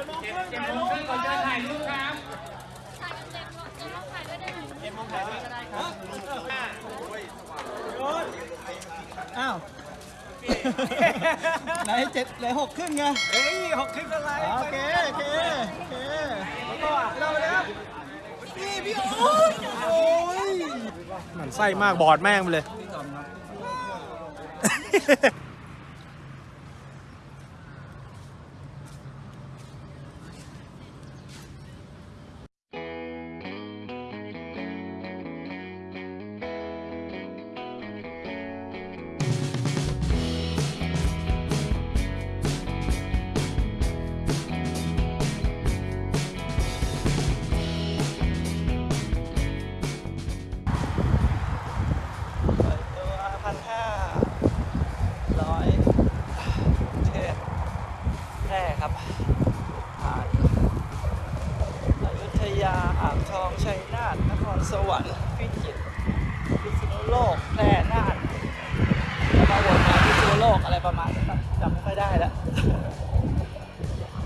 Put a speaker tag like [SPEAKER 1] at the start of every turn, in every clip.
[SPEAKER 1] จ็ดโมงครึ่งถ่ายรูปก่อนจะถ่ายรูปครับ
[SPEAKER 2] ถ่ายกันเต็มรถจะต้องถ่ายด้วยได้ไหม
[SPEAKER 1] เจ็ดโมงถ่ายด้วยก็ได้ครับ
[SPEAKER 3] อ้าวไหนเจ็ดไหนหกครึ่งไง
[SPEAKER 1] เฮ้ยหกครึ่งอะไร
[SPEAKER 3] โอเคโอเคโอเค
[SPEAKER 1] แล้วก็เราเลยครับ
[SPEAKER 3] นี่พี่โอ๊ยโอ้ย
[SPEAKER 1] มันไส้มากบอดแม่งไปเลย
[SPEAKER 3] ประมาณนี้ครับจำไม่ค่อยได้แล้ว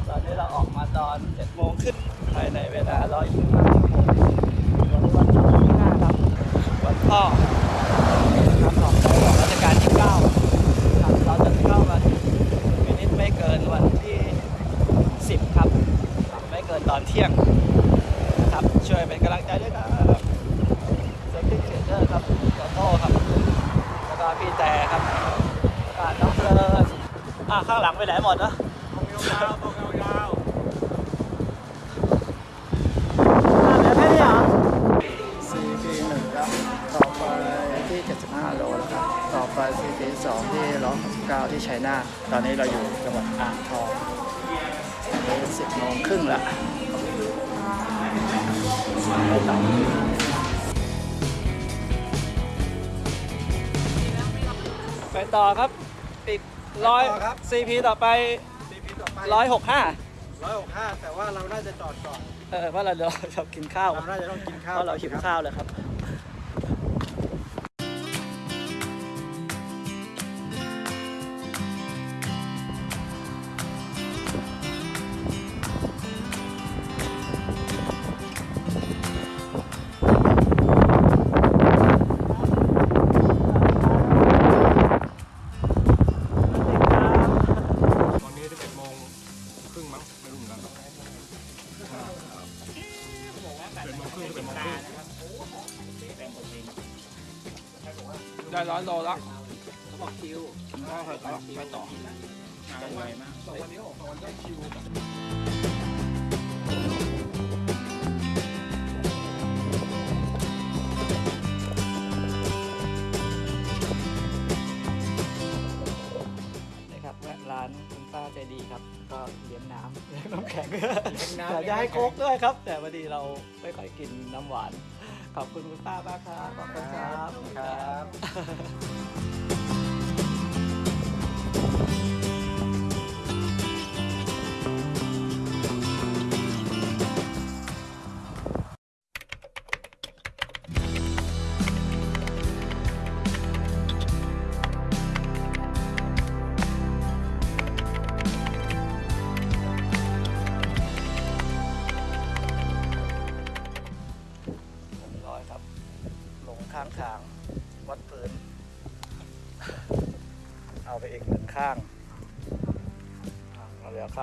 [SPEAKER 3] ตอนนี้เราออกมาตอน7โมงขึ้นภายในเวลา125ชั่วโมงวันนี้วันที่5ครับวันพ่อครับของในหลวงรัชกาลที่9ครับเราจะเข้ากันมินิตไม่เกินวันที่10ครับ ไม่เกินตอนเที่ยงครับช่วยเป็นกำลังใจด้วยครับเซฟตี้เทรดเดอร์ครับขอโทษครับ แล้วก็พี่แต่ครับแล้วก็น้องเพลิน อะข้างหลังไปไหนหมดนะ
[SPEAKER 1] ยาวๆตรงยาว
[SPEAKER 3] อะเดี๋ยวแค่นี้เหรอ CP หนึ่งครับ ต่อไปที่ 75 โลแล้วครับ ต่อไป CP สองที่169ที่ชัยนาทตอนนี้เราอยู่จังหวัดอ่างทองตอนนี้10โมงครึ่งละไปต่อไปต่อครับ อีกร้อย CP ต่อไป
[SPEAKER 1] ๆซีพีต่อไป
[SPEAKER 3] 165
[SPEAKER 1] ร้อยหกห้าแต่ว่าเราน่าจะจอดก่อน
[SPEAKER 3] เออเพราะเราเราชอบกินข้าว
[SPEAKER 1] เราน่าจะต้องกินข้าว
[SPEAKER 3] เพราะเราหิวข้าวเลยครับ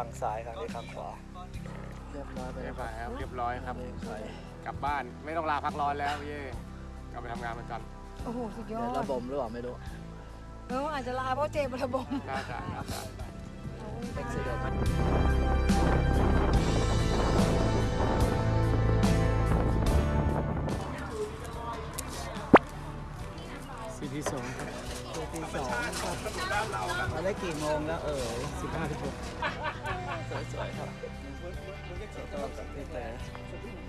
[SPEAKER 3] าเหลือข้างซ้ายข้างนี้ข้างขวา เรียบร้อยไป
[SPEAKER 4] เรี
[SPEAKER 3] แล้
[SPEAKER 4] ยวบ
[SPEAKER 3] ค
[SPEAKER 4] ร้
[SPEAKER 3] รั
[SPEAKER 4] อบยครับ เรียบร้อยครับ
[SPEAKER 3] ใส่
[SPEAKER 4] กลับบ้านไม่ต้องลาพักร้อนแล้วพี่เย่กลับไปทำงานเหมือนกัน
[SPEAKER 5] โอ้โห สุดย
[SPEAKER 3] เดี๋
[SPEAKER 5] อ
[SPEAKER 3] ยว
[SPEAKER 5] ด
[SPEAKER 3] ระบมหรือเปล่าไม่รู้
[SPEAKER 5] เอออาจจะลาเพราะเจมระบม
[SPEAKER 4] น่าจะน่าจะ
[SPEAKER 3] เอ็กซิเดน
[SPEAKER 4] ซีพีสอง
[SPEAKER 3] ตีสองมาได้กี่โมงแล้วเออ
[SPEAKER 4] สิบห้าสิบหก
[SPEAKER 3] สวยๆครับขอโทษ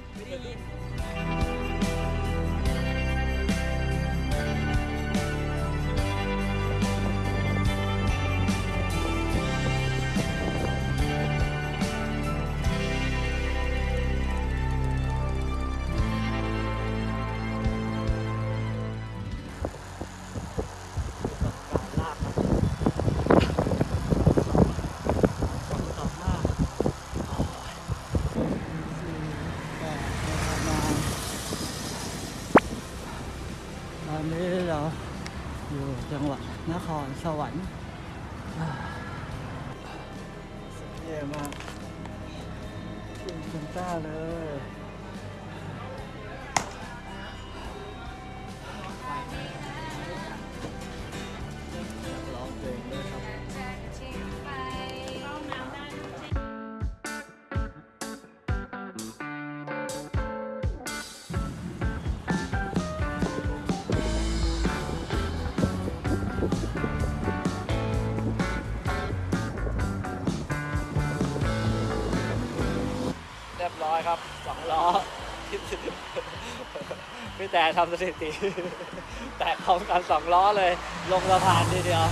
[SPEAKER 3] ครับสองล้อพี่แต่ทำสถิติ แต่พร้กันสองล้อเลย ลงสะพานทีเดียว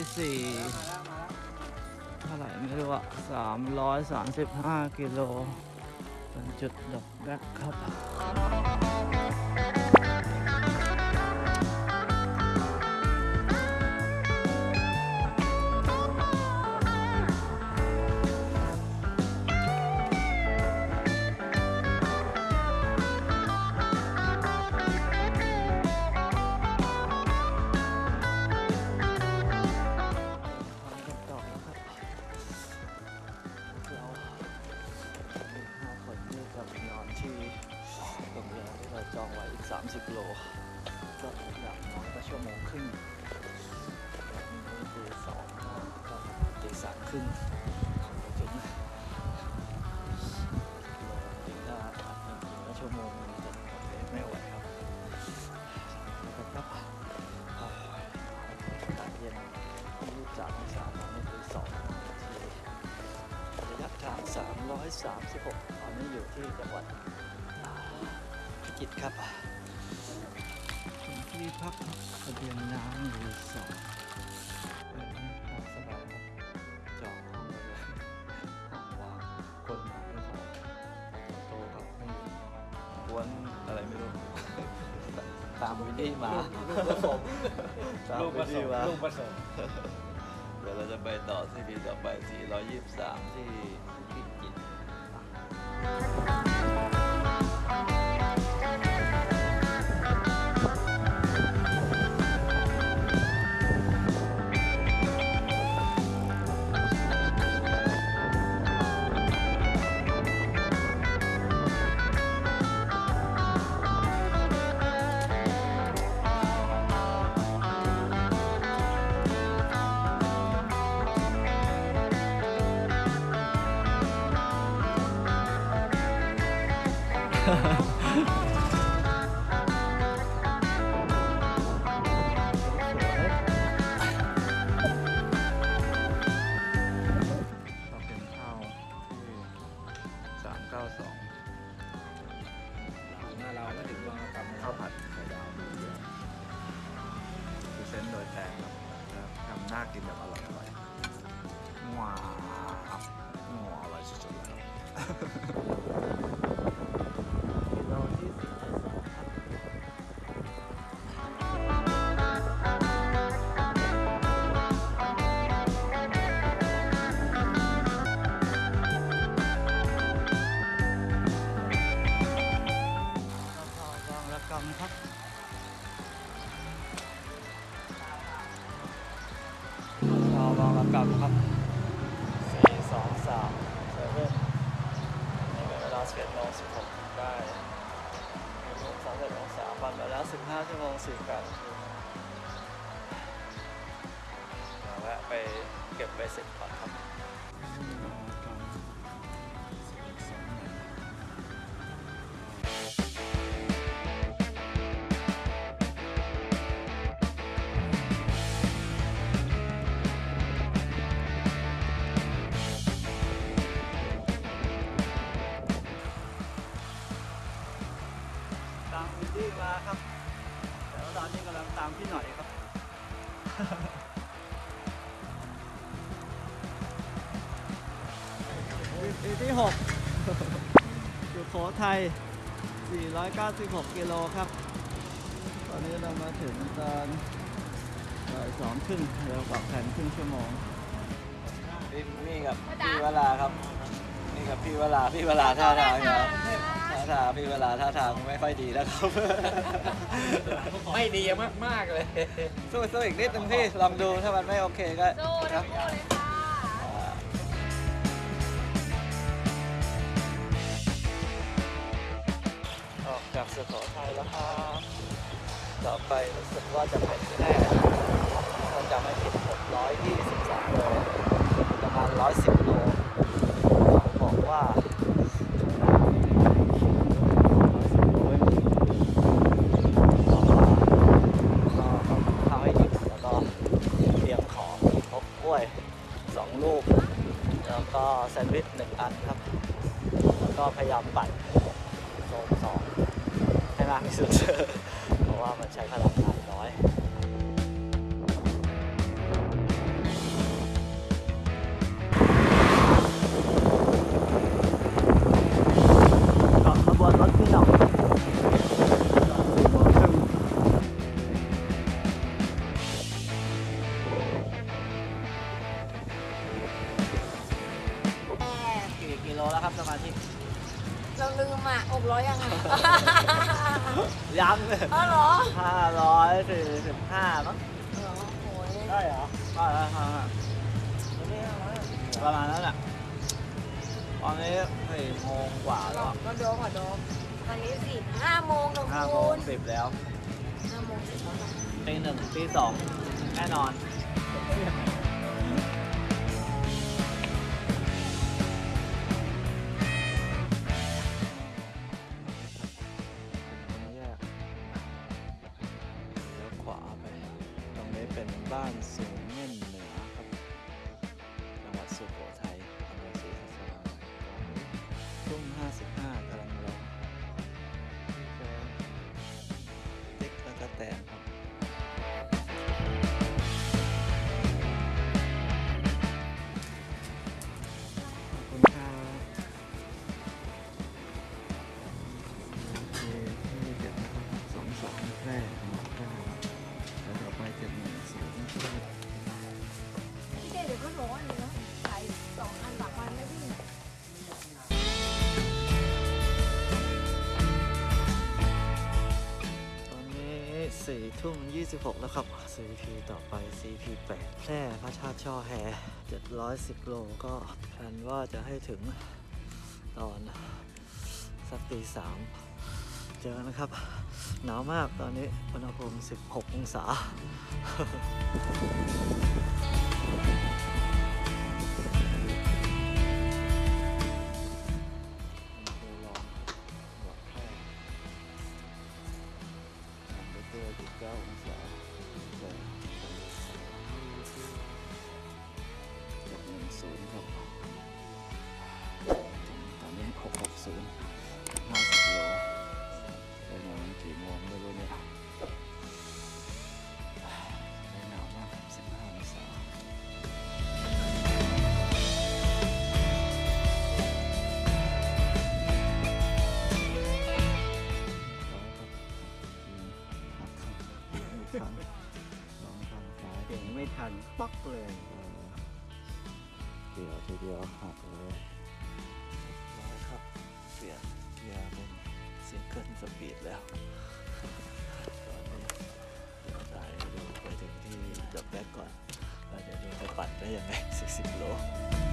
[SPEAKER 3] ่สี่เท่าไหร่ไม่รู้อะสามร้อยสามสิบห้ากิโลเป็นจุดดอกแรกครับ กิจครับที่พักทะเสบียนน้ำรีสอร์ทเปินให้พอสบายจองห้องไว้เลยห้องว่างคนมาไม่พอโตกับไม่กวนอะไรไม่รู้ ตามวิธีมา
[SPEAKER 1] ลูกผสม
[SPEAKER 3] ตามวิธี
[SPEAKER 1] มาลูกผสม
[SPEAKER 3] เดี๋ยวเราจะไปต่อที่ปีต่อไป 423 ที่พิจิตร 196 กิโลครับ ตอนนี้เรามาถึงตอนบ่ายสองครึ่งเรากลับแผนครึ่งชั่วโมงนี่กับพี่วราครับ นี่กับพี่วราพี่วราท่าทางครับท่าทางพี่วราท่าทางไม่ค่อยดีแล้วครับ
[SPEAKER 4] ไม่ดีมากมากเลย
[SPEAKER 3] สู้สู้อีกนิดนึงพี่ลองดูถ้ามันไม่โอเคก็
[SPEAKER 2] สู้เลย
[SPEAKER 3] ว่าจะเปที่แรกถ้า
[SPEAKER 5] จะไม่
[SPEAKER 3] ผิด620 หนึ่ง
[SPEAKER 5] ตีส
[SPEAKER 3] องแน่นอน EP ต่อไป CP 8แพร่พระชาติช่อแห710 โลก็แพลนว่าจะให้ถึงตอนสักตีสามเจอนะครับ หนาวมากตอนนี้อุณหภูมิ 16 องศา 版嘅人嚟食食咯。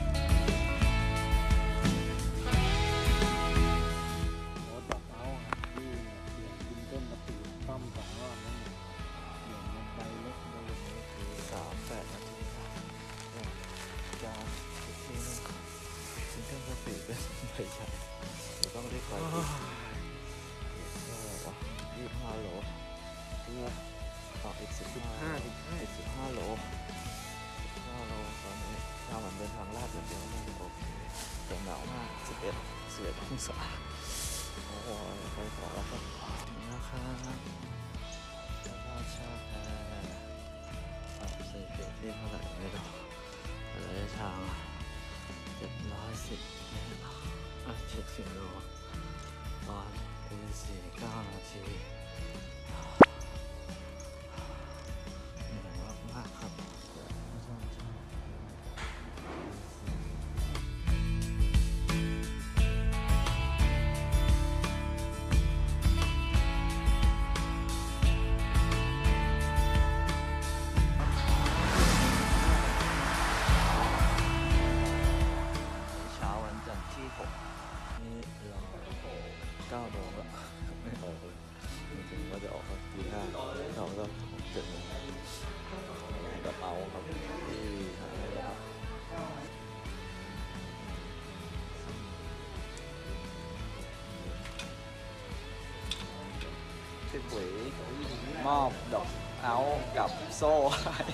[SPEAKER 3] มอบดอกเอากั
[SPEAKER 1] บ
[SPEAKER 3] โซ่ให้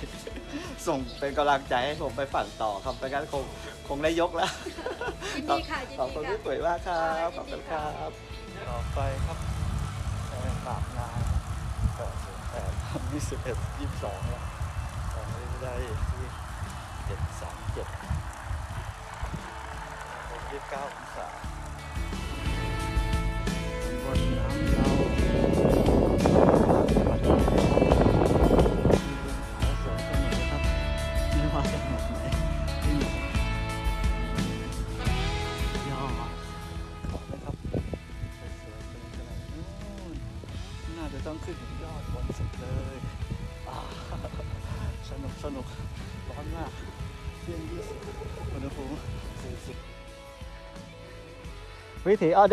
[SPEAKER 3] ส่งเป็นกำลังใจให้ผมไปฝันต่อครับไปกันคงคงได้ยกแล้ว
[SPEAKER 5] ยินดีค่ะยิน
[SPEAKER 3] ขอบคุณ
[SPEAKER 5] ดี
[SPEAKER 3] พี่
[SPEAKER 5] ค่ะ
[SPEAKER 3] ปุ๋ยมากครับ
[SPEAKER 5] ค่ะ
[SPEAKER 3] ขอบคุณ
[SPEAKER 5] ยินดี
[SPEAKER 3] ครั
[SPEAKER 5] ค่ะ
[SPEAKER 3] บต่อไปครับแรงปากงานแปดสิบแปดยี่สิบเอ็ดยี่สิบสองแล้วตอนนี้ได้ที่เจ็ดสามเจ็ดยี่สิบเก้าองศาบนน้ำเรา วิถีอ
[SPEAKER 4] อ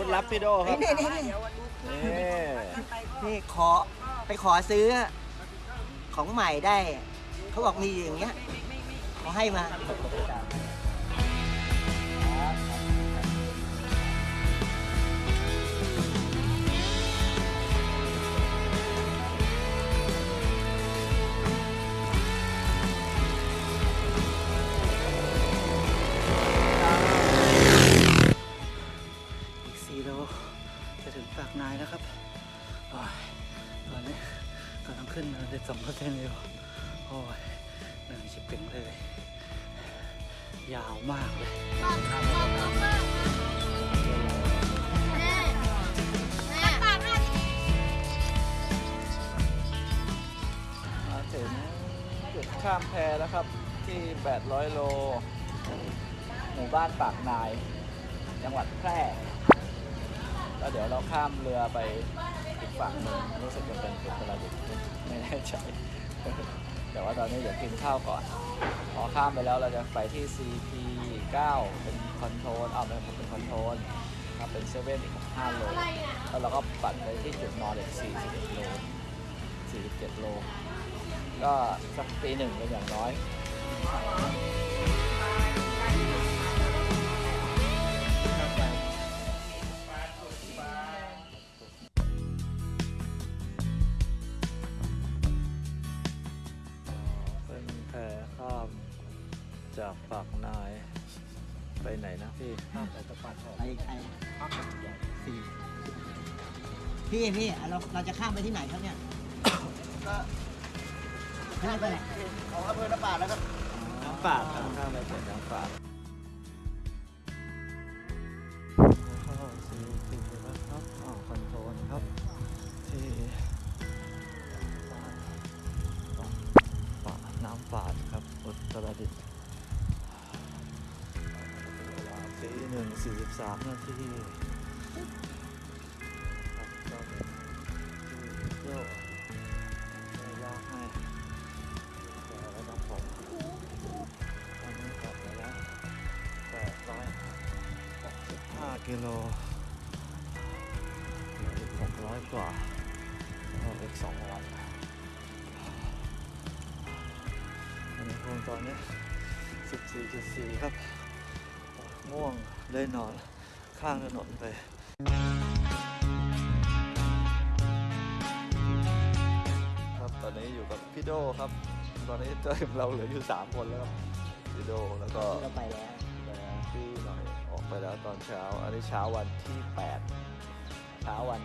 [SPEAKER 4] วุธลับพี่โดครับ
[SPEAKER 6] นี่นี่นี่
[SPEAKER 4] นี่
[SPEAKER 6] นี่ขอไปขอซื้อของใหม่ได้ เขาบอกมีอย่างเงี้ยเขาให้มา
[SPEAKER 3] ครับ
[SPEAKER 2] ที่
[SPEAKER 3] 800 โล หมู่บ้านปากนาย จังหวัดแพร่แล้วเดี๋ยวเราข้ามเรือไปอีกฝั่งหนึ่งรู้สึกจะเป็นอุตรดิตถ์ไม่แน่ใจแต่ว่าตอนนี้เดี๋ยวกินข้าวก่อน พอข้ามไปแล้วเราจะไปที่ CP 9 เป็น control เอาเป็นเป็น control ครับเป็นเซเว่นอีก5โลแล้วเราก็ปั่นไปที่จุดนอนอีก41โล47โล ก็สักตีหนึ่งเป็นอย่างน้อยเป็นแพข้ามจากปากนาย ไปไหนนะพี่
[SPEAKER 1] ข้ามไปตะปัดออก
[SPEAKER 6] ไปไอ้
[SPEAKER 1] พักใหญ่
[SPEAKER 6] สี่พี่พี่เราเราจะข้ามไปที่ไหนครับเนี่ย
[SPEAKER 3] ก็
[SPEAKER 6] ข้ามไป
[SPEAKER 3] ของอำเภอน้ำปาดแล้วครับน้ำปาดข้ามไปเปิดน้ำปาดเข้าซีซีแล้วครับอ๋อคอนโทรลครับที่ป่าน้ำปาดครับอุตรดิตถ์เวลาตีหนึ่งสี่สิบสามนาที กิโลเหลืออีกหกร้อยกว่าแล้วอีกสองวันอุณหภูมิตอนนี้สิบสี่จุดสี่ครับ ง่วงได้นอนข้างถนนไปครับตอนนี้อยู่กับพี่โดครับ ตอนนี้เจอเราเหลืออยู่ 3 คนแล้วพี่โดแล้วก็
[SPEAKER 6] เราไปแล้ว
[SPEAKER 3] ไปแล้วตอนเช้า อันนี้เช้าวันที่ 8 เช้าวัน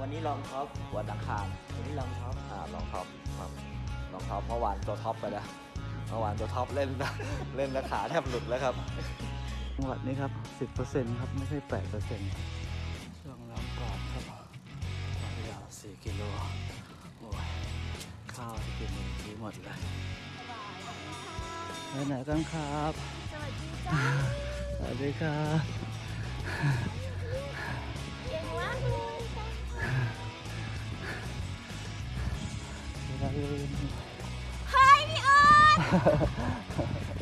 [SPEAKER 6] วันนี้ลองท็อป
[SPEAKER 3] วันอังคาร
[SPEAKER 6] วันนี้รอง top อ่า
[SPEAKER 3] รอง top ครับรอง top เมื่อวานตัว top ไปแล้วเมื่อวานตัว top เล่นเล่นแล้วขาแทบหลุดแล้วครับจังหวัดนี้ครับสิบเปอร์เซ็นต์ครับ ไม่ใช่แปดเปอร์เซ็นต์ช่วงล้างปอดครับความยาวสี่กิโลโอ้ยข้าวที่กินเมื่อกี้หมดเลยไปไหนกันครับ
[SPEAKER 2] สวัสดีจ้า
[SPEAKER 3] สวัสดีครับ
[SPEAKER 2] เก่งมากเลย
[SPEAKER 3] อย่าลืม
[SPEAKER 2] เฮ้ยพี่ออน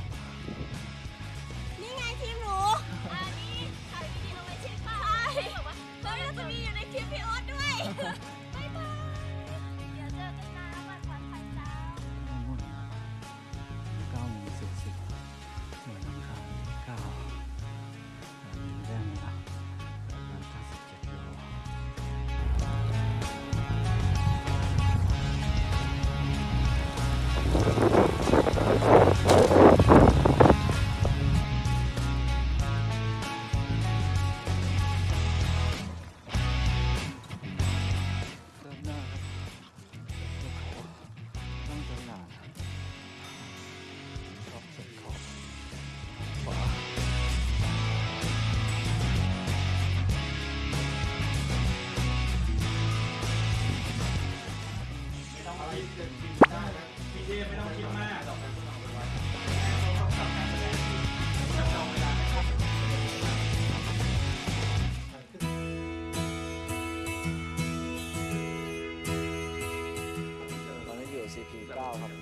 [SPEAKER 3] ตอนนี้อยู่ CP 9ครับ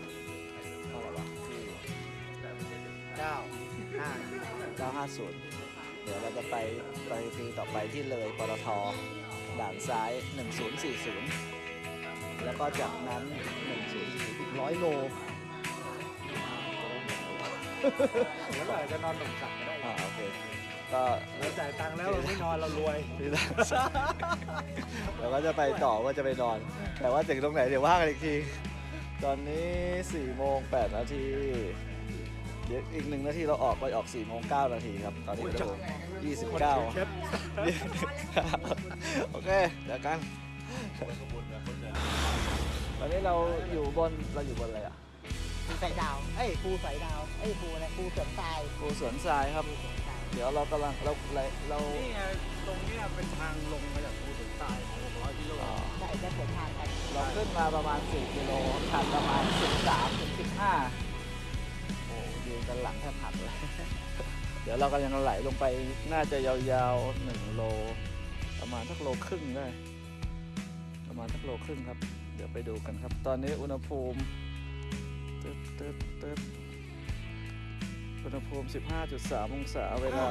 [SPEAKER 3] เท่าไหร่วะที่
[SPEAKER 1] เก้าห้า
[SPEAKER 3] 950เดี๋ยวเราจะไปไปทีต่อไปที่เลยปตทด่านซ้าย 1040 แล้วก็จากนั้น104อีกร้อยโล
[SPEAKER 1] แล้วเราจะนอนหนุนสักก็ได้
[SPEAKER 3] อ่าโอเคก็
[SPEAKER 1] เราจ่ายตังค์แล้วเราไม่นอนเรารวย
[SPEAKER 3] ที่ด่านซ้ายเราก็จะไปต่อว่าจะไปนอน แต่ว่าถึงตรงไหนเดี๋ยวว่ากันอีกที ตอนนี้4โมง8นาทีเดี๋ยวอีกหนึ่งนาทีเราออกไปออก4โมง9นาทีครับ ตอนนี้เรา29โอเคเจอกัน ตอนนี้เราอยู่บนเราอยู่บนอะไรอะ
[SPEAKER 6] ภูสายดาว เอ้ยภูสายดาว เอ้ยภูอะไรภูเสริมทราย
[SPEAKER 3] ภูสวนทรายครับ เดี๋ยวเรากำลังเราเราเรา
[SPEAKER 1] นี่ไงตรงเนี้ยเป็นทางลงมาจากภูถึงใต้600กิโล
[SPEAKER 3] เอ่อ
[SPEAKER 6] ได้ได้ผลทางกัน
[SPEAKER 3] เราขึ้นมาประมาณ 4 กิโลชันประมาณ 13ถึง15 โอ้ยืนกันหลังแทบหักเลย เดี๋ยวเรากำลังไหลลงไปน่าจะยาวๆ1โล ประมาณสักโลครึ่งได้ประ มาณสักโลครึ่งครับ เดี๋ยวไปดูกันครับ ตอนนี้อุณหภูมิตึ๊ดตึ๊ดตึ๊ดอุณหภูมิ 15.3 องศาเวลา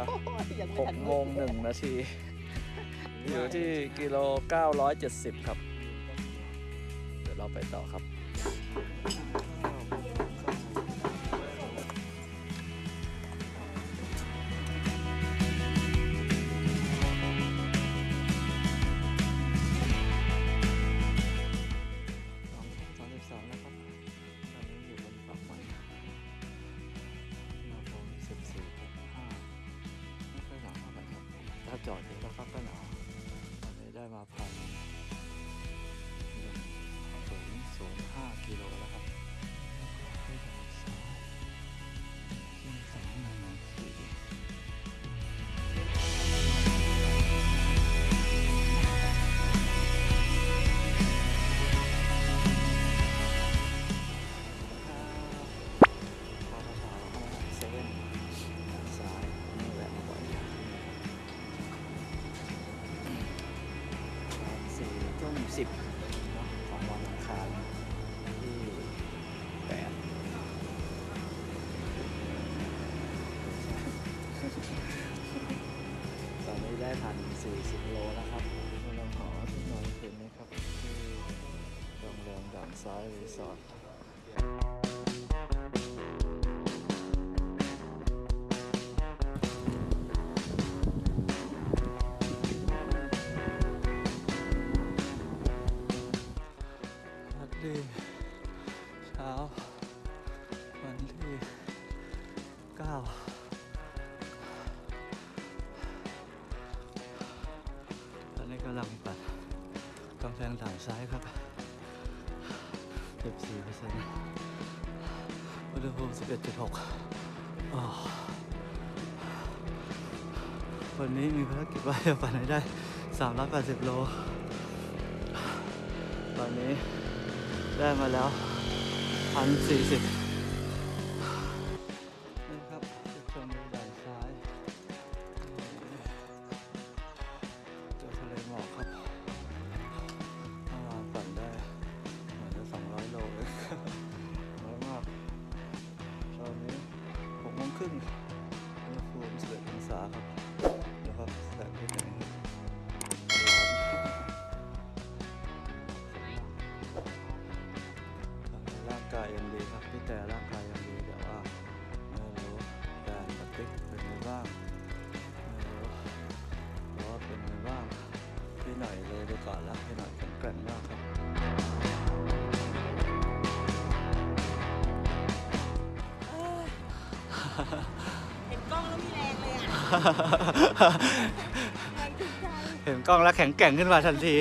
[SPEAKER 6] ยังไม่ทัน
[SPEAKER 3] 6โมง1นาที อยู่ที่กิโล 970 ครับ เดี๋ยวเราไปต่อครับายรีสอร์ทสวัสดีเช้า วันที่เก้าตอนนี้กำลังปัดกำแพงด่านซ้ายครับ เจ็บสี่เปอร์เซ็นต์อุณหภูมิสิบเอ็ดจุดหกวันนี้มีภารกิจว่าจะปั่นให้ได้สามร้อยแปดสิบโล ตอนนี้ได้มาแล้วพันสี่สิบ เลยอะแรง
[SPEAKER 2] ถึงใจ
[SPEAKER 3] เห็นกล้องแล้วแข็งแกร่งขึ้นมาทันที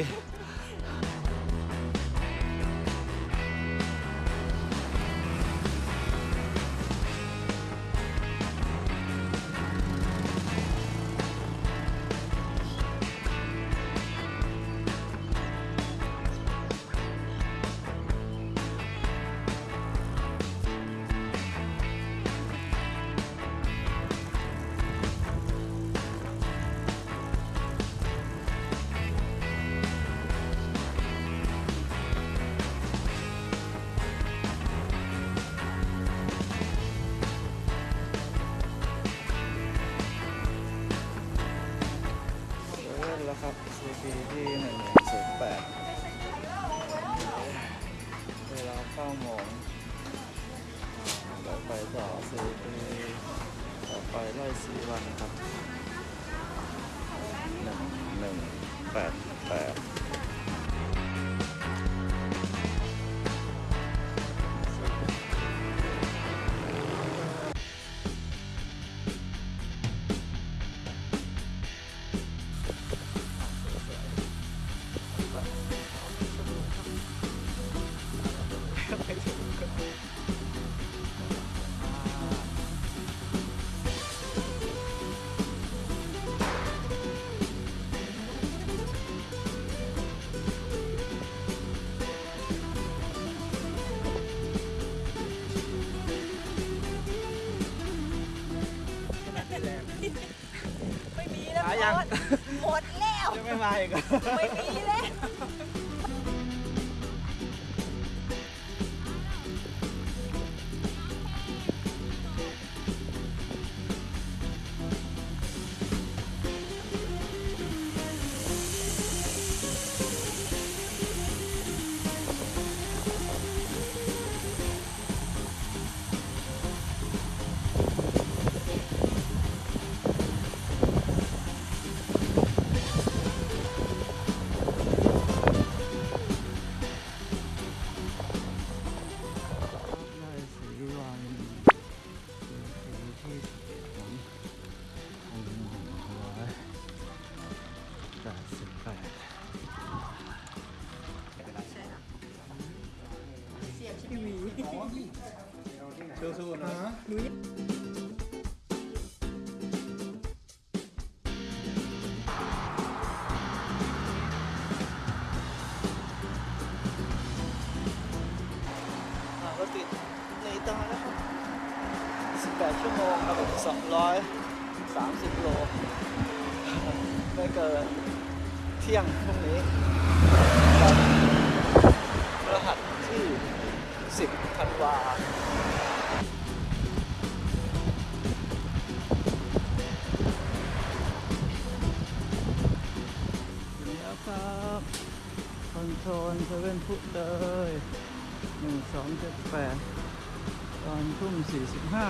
[SPEAKER 3] นึ่ง ยังห
[SPEAKER 2] มดหมดแล้ว
[SPEAKER 3] จะไม่มาอีก
[SPEAKER 2] ไม่มี
[SPEAKER 3] 230 โล ไม่เกินเที่ยงพรุ่งนี้วันพฤหัสที่ 10 ธันวาถึงแล้วครับคอนโทรลเซเว่นพุทเลยหนึ่งสองเจ็ดแปดตอนทุ่มสี่สิบห้า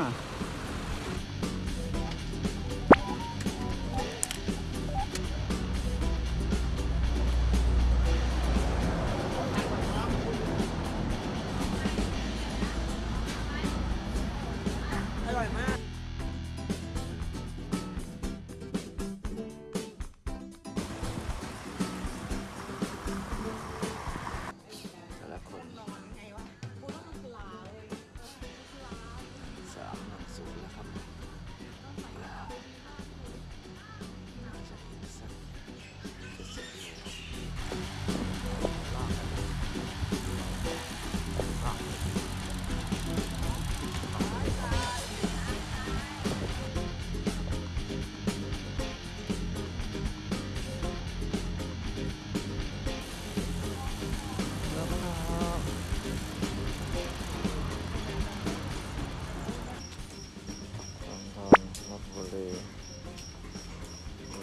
[SPEAKER 3] ดี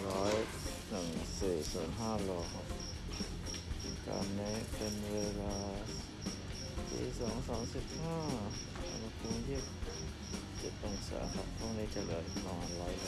[SPEAKER 3] ร้อยหนึ่งสี่ศูนห้าโลครับตอนนี้เป็นเวลาสี่สองสองสิบห้าอุณหภูมิยี่สิบเจ็ดองศาครับห้องนี้จะเหลือประมาณร้อยโล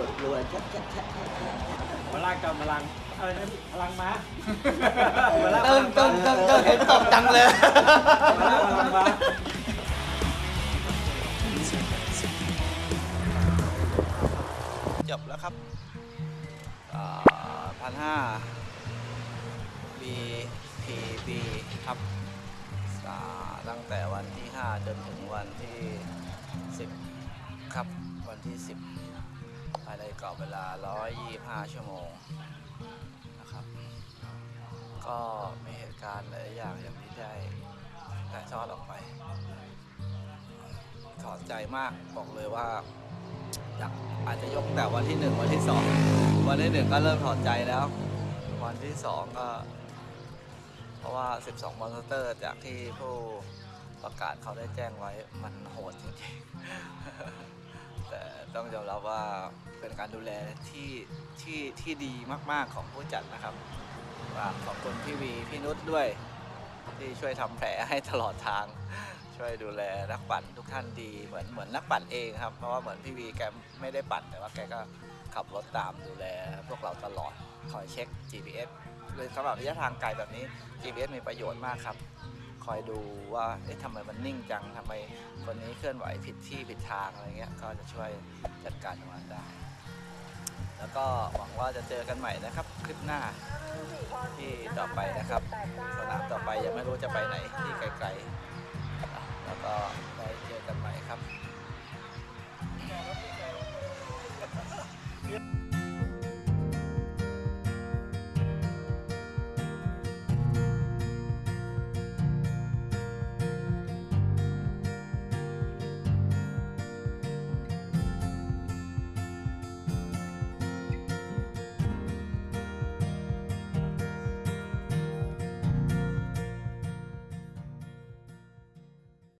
[SPEAKER 3] ว
[SPEAKER 4] ด
[SPEAKER 6] รัวชัดชัดชัด
[SPEAKER 1] พลังกับพลังอะไรนะพลังม้า
[SPEAKER 6] เติมเติมเติมเติมเห็นตกจังเลย
[SPEAKER 1] พลังม้า
[SPEAKER 3] จบแล้วครับพันห้า BPB ครับตั้งแต่วันที่ 5 จนถึงวันที่ 10 ครับ วันที่ 10 ภายในกรอบเวลา 125 ชั่วโมงนะครับ ก็มีเหตุการณ์หลายอย่างอย่างที่ได้ถ่ายทอดออกไปถอดใจมากบอกเลยว่าอากอาจจะยกแต่วันที่หนึ่งวันที่สองวันที่หนึ่งก็เริ่มถอดใจแล้ว วันที่สองก็ เพราะว่า 12 มอนสเตอร์จากที่ผู้ประกาศเขาได้แจ้งไว้มันโหดจริงๆ ต้องยอมรับว่าเป็นการดูแลที่ที่ที่ดีมาก ๆของผู้จัดนะครับฝากขอบคุณพี่วีพี่นุชด้วย ที่ช่วยทำแผลให้ตลอดทาง ช่วยดูแลนักปั่นทุกท่านดีเหมือนเหมือนนักปั่นเองครับเพราะว่าเหมือนพี่วีแกไม่ได้ปั่นแต่ว่าแกก็ขับรถตามดูแลพวกเราตลอดคอยเช็ค GPS เลยสำหรับระยะทางไกลแบบนี้ GPS มีประโยชน์มากครับ คอยดูว่าเอ๊ะทำไมมันนิ่งจังทำไมคนนี้เคลื่อนไหวผิดที่ผิดทางอะไรเงี้ยก็จะช่วยจัดการตรงนั้นได้ แล้วก็หวังว่าจะเจอกันใหม่นะครับ คลิปหน้าที่ต่อไปนะครับ สนามต่อไปยังไม่รู้จะไปไหนที่ไกลๆ แล้วก็ได้เจอกันใหม่ครับ